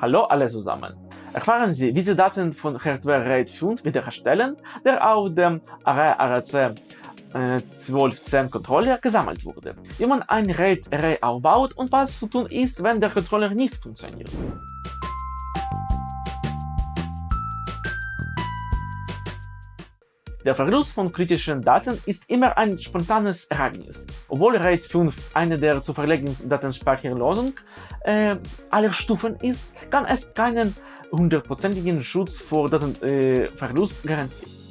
Hallo alle zusammen! Erfahren Sie, wie Sie Daten von Hardware RAID 5 wiederherstellen, der auf dem Array RAC 1210 Controller gesammelt wurde, wie man ein RAID Array aufbaut und was zu tun ist, wenn der Controller nicht funktioniert. Der Verlust von kritischen Daten ist immer ein spontanes Ereignis. Obwohl RAID 5 eine der zuverlässigen Datenspeicherlösungen äh, aller Stufen ist, kann es keinen hundertprozentigen Schutz vor Datenverlust äh, garantieren.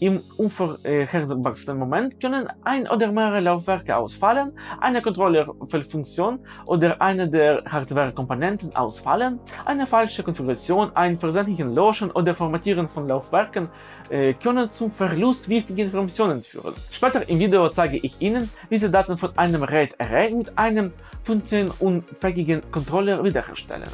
Im unvorhergesehenen Moment können ein oder mehrere Laufwerke ausfallen, eine Controllerfunktion oder eine der Hardware-Komponenten ausfallen, eine falsche Konfiguration, ein versehentlichen Löschen oder Formatieren von Laufwerken äh, können zum Verlust wichtiger Informationen führen. Später im Video zeige ich Ihnen, wie Sie Daten von einem RAID-Array mit einem funktionsunfähigen Controller wiederherstellen.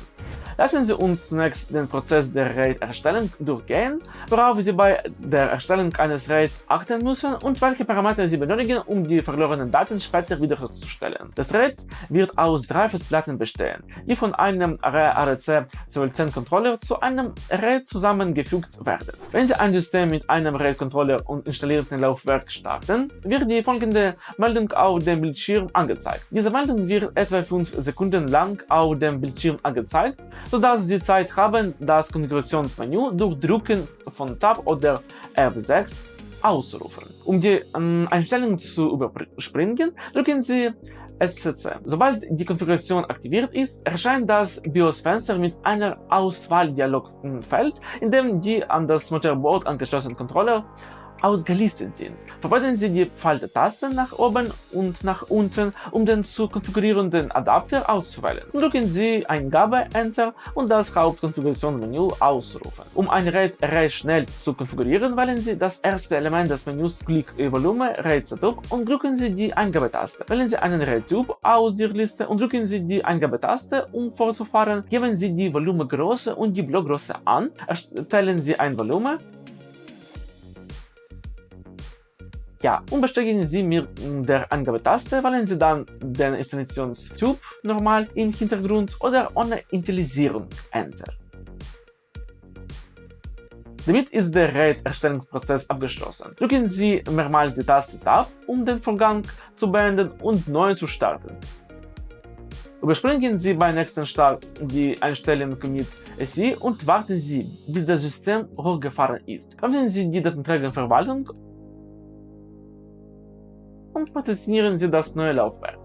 Lassen Sie uns zunächst den Prozess der RAID-Erstellung durchgehen, worauf Sie bei der Erstellung eines RAID achten müssen und welche Parameter Sie benötigen, um die verlorenen Daten später wiederherzustellen. Das RAID wird aus drei Festplatten bestehen, die von einem Array ARC 1210 Controller zu einem RAID zusammengefügt werden. Wenn Sie ein System mit einem RAID-Controller und installierten Laufwerk starten, wird die folgende Meldung auf dem Bildschirm angezeigt. Diese Meldung wird etwa 5 Sekunden lang auf dem Bildschirm angezeigt sodass Sie Zeit haben, das Konfigurationsmenü durch Drücken von Tab oder F6 auszurufen. Um die ähm, Einstellungen zu überspringen, drücken Sie SCC. Sobald die Konfiguration aktiviert ist, erscheint das BIOS-Fenster mit einer Auswahldialogfeld, in dem die an das Motherboard angeschlossenen Controller ausgelistet sind. Verwenden Sie die Faltetaste nach oben und nach unten, um den zu konfigurierenden Adapter auszuwählen. Drücken Sie Eingabe Enter und das Hauptkonfigurationsmenü ausrufen. Um ein RAID Array schnell zu konfigurieren, wählen Sie das erste Element des Menüs Klick Volume RAID Setup und drücken Sie die Eingabetaste. Wählen Sie einen RAID-Typ aus der Liste und drücken Sie die Eingabetaste, um fortzufahren. Geben Sie die Volumengröße und die Blockgröße an. Erstellen Sie ein Volumen Ja, und bestätigen Sie mit der Angabetaste, wählen Sie dann den Installationstyp normal im Hintergrund oder ohne Initialisierung Enter. Damit ist der RAID-Erstellungsprozess abgeschlossen. Drücken Sie mehrmals die Taste Tab, um den Vorgang zu beenden und neu zu starten. Überspringen Sie beim nächsten Start die Einstellung mit SI und warten Sie, bis das System hochgefahren ist. Öffnen Sie die Datenträgerverwaltung und positionieren Sie das neue Laufwerk.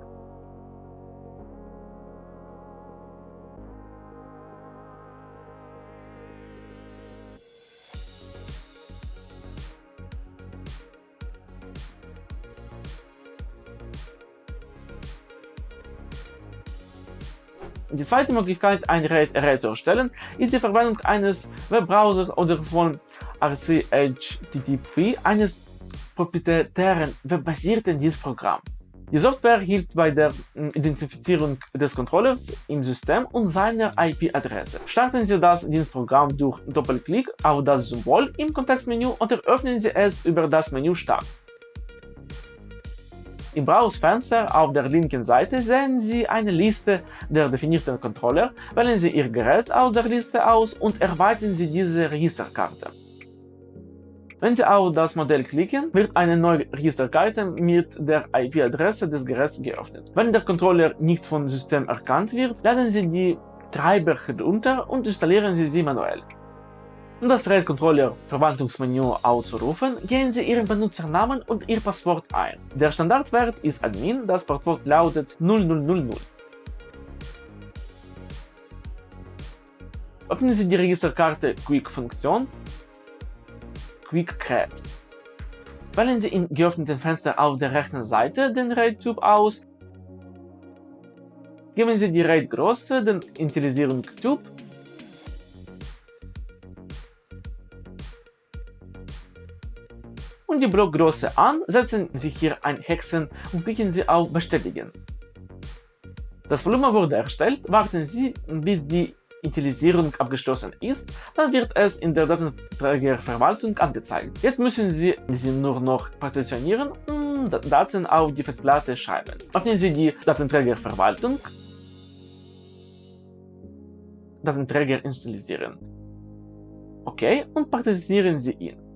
Die zweite Möglichkeit, ein RAID zu erstellen, ist die Verwendung eines Webbrowsers oder von RCHTTP, eines proprietären webbasierten Dienstprogramm. Die Software hilft bei der hm, Identifizierung des Controllers im System und seiner IP-Adresse. Starten Sie das Dienstprogramm durch Doppelklick auf das Symbol im Kontextmenü oder öffnen Sie es über das Menü Start. Im Browserfenster auf der linken Seite sehen Sie eine Liste der definierten Controller, wählen Sie Ihr Gerät aus der Liste aus und erweitern Sie diese Registerkarte. Wenn Sie auf das Modell klicken, wird eine neue Registerkarte mit der IP-Adresse des Geräts geöffnet. Wenn der Controller nicht vom System erkannt wird, laden Sie die Treiber herunter und installieren Sie sie manuell. Um das RAID-Controller-Verwaltungsmenü auszurufen, geben Sie Ihren Benutzernamen und Ihr Passwort ein. Der Standardwert ist Admin, das Passwort lautet 0000. Öffnen Sie die Registerkarte Quick-Funktion Quick Cat. Wählen Sie im geöffneten Fenster auf der rechten Seite den RAID-Typ aus, geben Sie die RAID-Größe, den Initialisierung-Typ und die Blockgröße an, setzen Sie hier ein Hexen und klicken Sie auf Bestätigen. Das Volumen wurde erstellt, warten Sie, bis die Initialisierung abgeschlossen ist, dann wird es in der Datenträgerverwaltung angezeigt. Jetzt müssen Sie sie nur noch partitionieren und Daten auf die Festplatte schreiben. Öffnen Sie die Datenträgerverwaltung, Datenträger installieren. Okay, und partizionieren Sie ihn.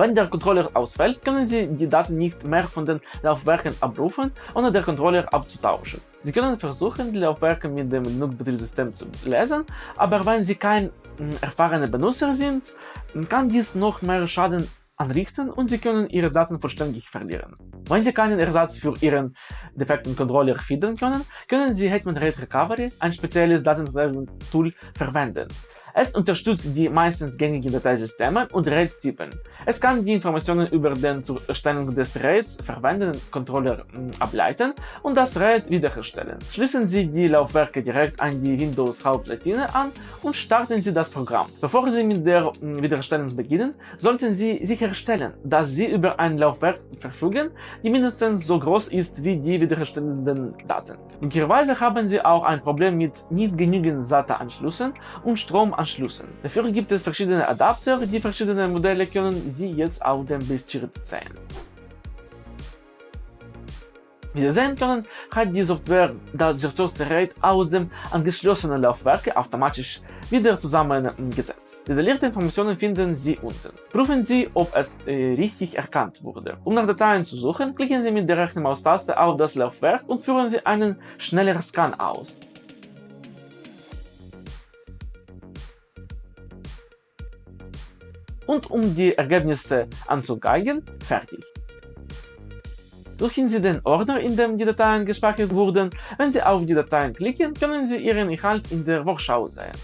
Wenn der Controller ausfällt, können Sie die Daten nicht mehr von den Laufwerken abrufen, ohne den Controller abzutauschen. Sie können versuchen, die Laufwerke mit dem Linux-Betriebssystem zu lesen, aber wenn Sie kein hm, erfahrener Benutzer sind, kann dies noch mehr Schaden anrichten und Sie können Ihre Daten vollständig verlieren. Wenn Sie keinen Ersatz für Ihren defekten Controller finden können, können Sie Hetman RAID Recovery, ein spezielles Datentool, verwenden. Es unterstützt die meistens gängigen Dateisysteme und RAID-Typen. Es kann die Informationen über den zur Erstellung des RAIDs verwendeten Controller hm, ableiten und das RAID wiederherstellen. Schließen Sie die Laufwerke direkt an die Windows-Hauptplatine an und starten Sie das Programm. Bevor Sie mit der hm, Wiederherstellung beginnen, sollten Sie sicherstellen, dass Sie über ein Laufwerk verfügen, die mindestens so groß ist wie die wiederherstellenden Daten. Möglicherweise haben Sie auch ein Problem mit nicht genügend SATA-Anschlüssen und Strom anschließen. Dafür gibt es verschiedene Adapter, die verschiedene Modelle können Sie jetzt auf dem Bildschirm sehen. Wie Sie sehen können, hat die Software das gestürzte RAID aus dem angeschlossenen Laufwerk automatisch wieder zusammengesetzt. Detaillierte Informationen finden Sie unten. Prüfen Sie, ob es äh, richtig erkannt wurde. Um nach Dateien zu suchen, klicken Sie mit der rechten Maustaste auf das Laufwerk und führen Sie einen schnelleren Scan aus. Und um die Ergebnisse anzugeigen, fertig. Suchen Sie den Ordner, in dem die Dateien gespeichert wurden. Wenn Sie auf die Dateien klicken, können Sie ihren Inhalt in der Vorschau sehen.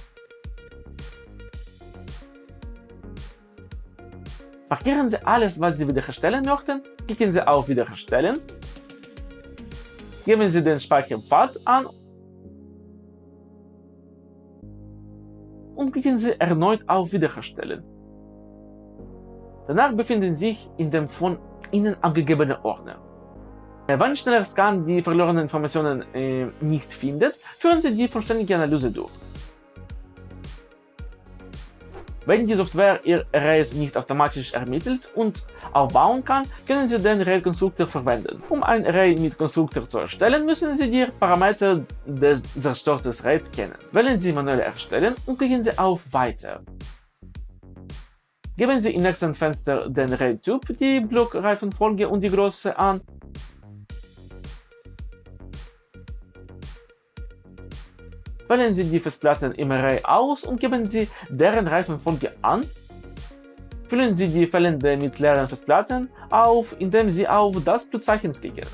Markieren Sie alles, was Sie wiederherstellen möchten, klicken Sie auf Wiederherstellen, geben Sie den Speicherpfad an und klicken Sie erneut auf Wiederherstellen. Danach befinden sich in dem von Ihnen angegebenen Ordner. Wenn schneller Scan die verlorenen Informationen äh, nicht findet, führen Sie die vollständige Analyse durch. Wenn die Software Ihr Arrays nicht automatisch ermittelt und aufbauen kann, können Sie den Array-Konstruktor verwenden. Um ein Array mit Konstruktor zu erstellen, müssen Sie die Parameter des zerstörten Arrays kennen. Wählen Sie Manuell erstellen und klicken Sie auf Weiter. Geben Sie im nächsten Fenster den RAID-Typ, die Blockreifenfolge und die Größe an. Wählen Sie die Festplatten im Array aus und geben Sie deren Reifenfolge an. Füllen Sie die fehlende mit leeren Festplatten auf, indem Sie auf das Pluszeichen klicken.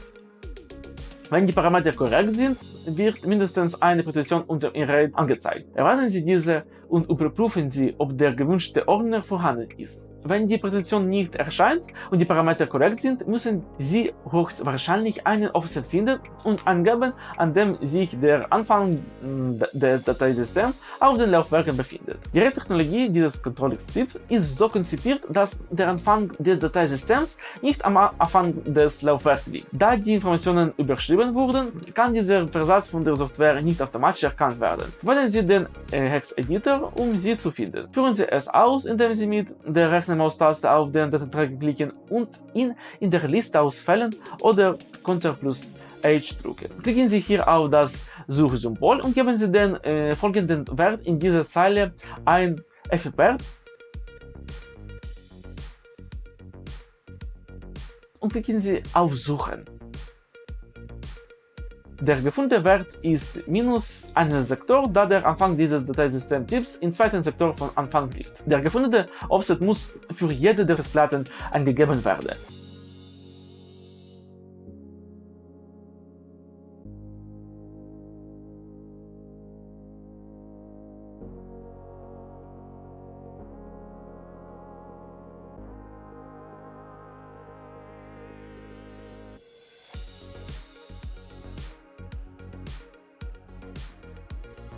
Wenn die Parameter korrekt sind, wird mindestens eine Partition unter RAID angezeigt. Erwarten Sie diese und überprüfen Sie, ob der gewünschte Ordner vorhanden ist. Wenn die Partition nicht erscheint und die Parameter korrekt sind, müssen Sie höchstwahrscheinlich einen Offset finden und angeben, an dem sich der Anfang mm, des Dateisystems auf den Laufwerken befindet. Die Technologie dieses Controlling-Typs ist so konzipiert, dass der Anfang des Dateisystems nicht am Anfang des Laufwerks liegt. Da die Informationen überschrieben wurden, kann dieser Versatz von der Software nicht automatisch erkannt werden. Wählen Sie den äh, Hex-Editor, um sie zu finden. Führen Sie es aus, indem Sie mit der rechten Maustaste auf den Datenträger klicken und ihn in der Liste auswählen oder Ctrl plus H drücken. Klicken Sie hier auf das Suchsymbol und geben Sie den äh, folgenden Wert in dieser Zeile ein FPR und klicken Sie auf Suchen. Der gefundene Wert ist minus einen Sektor, da der Anfang dieses Dateisystemtyps im zweiten Sektor von Anfang liegt. Der gefundene Offset muss für jede der Festplatten angegeben werden.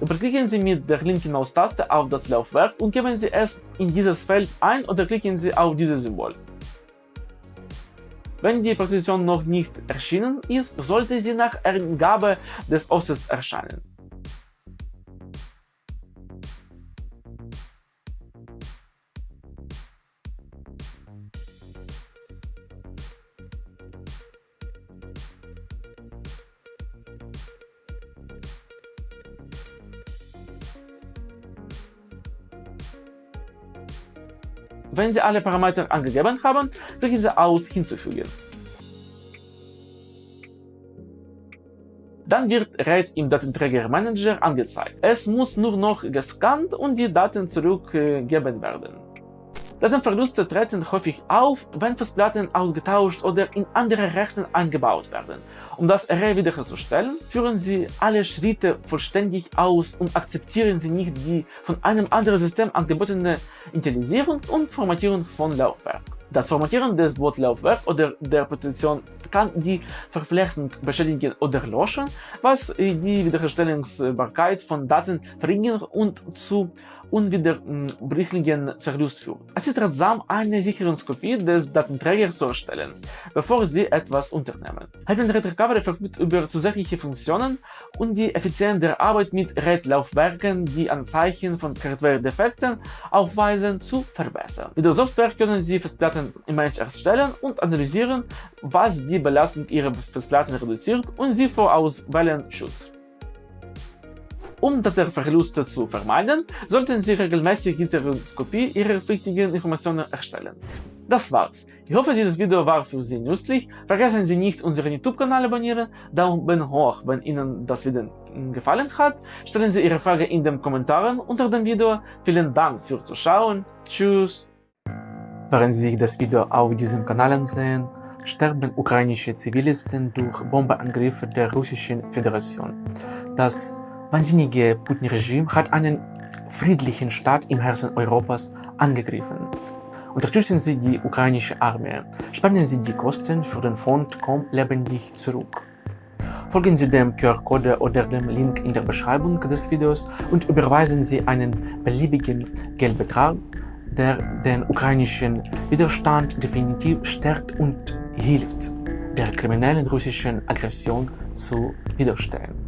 Überklicken Sie mit der linken Maustaste auf das Laufwerk und geben Sie es in dieses Feld ein oder klicken Sie auf dieses Symbol. Wenn die Partition noch nicht erschienen ist, sollte sie nach Eingabe des Offsets erscheinen. Wenn Sie alle Parameter angegeben haben, klicken Sie aus Hinzufügen. Dann wird RAID im Datenträgermanager angezeigt. Es muss nur noch gescannt und die Daten zurückgegeben werden. Datenverluste treten häufig auf, wenn Festplatten ausgetauscht oder in andere Rechner eingebaut werden. Um das Array wiederherzustellen, führen Sie alle Schritte vollständig aus und akzeptieren Sie nicht die von einem anderen System angebotene Initialisierung und Formatierung von Laufwerk. Das Formatieren des Wortlaufwerks oder der Partition kann die Verflechtung beschädigen oder löschen, was die Wiederherstellungsbarkeit von Daten verringert und zu unwiederbringlichen Verlust führt. Es ist ratsam, eine Sicherungskopie des Datenträgers zu erstellen, bevor Sie etwas unternehmen. Heaven RAID Recovery verfügt über zusätzliche Funktionen und die Effizienz der Arbeit mit RAID-Laufwerken, die Anzeichen von Hardware-Defekten aufweisen, zu verbessern. Mit der Software können Sie Festplatten Image erstellen und analysieren, was die Belastung Ihrer Festplatten reduziert und sie vor Auswählen schützt. Um Datenverluste zu vermeiden, sollten Sie regelmäßig diese Kopie Ihrer wichtigen Informationen erstellen. Das war's. Ich hoffe, dieses Video war für Sie nützlich. Vergessen Sie nicht, unseren YouTube-Kanal abonnieren, Daumen hoch, wenn Ihnen das Video gefallen hat. Stellen Sie Ihre Frage in den Kommentaren unter dem Video. Vielen Dank fürs Zuschauen. Tschüss. Während Sie das Video auf diesem Kanal ansehen, sterben ukrainische Zivilisten durch Bombeangriffe der Russischen Föderation. Das wahnsinnige Putin-Regime hat einen friedlichen Staat im Herzen Europas angegriffen. Unterstützen Sie die ukrainische Armee. Spannen Sie die Kosten für den Fond Komm lebendig zurück. Folgen Sie dem QR-Code oder dem Link in der Beschreibung des Videos und überweisen Sie einen beliebigen Geldbetrag, der den ukrainischen Widerstand definitiv stärkt und hilft, der kriminellen russischen Aggression zu widerstehen.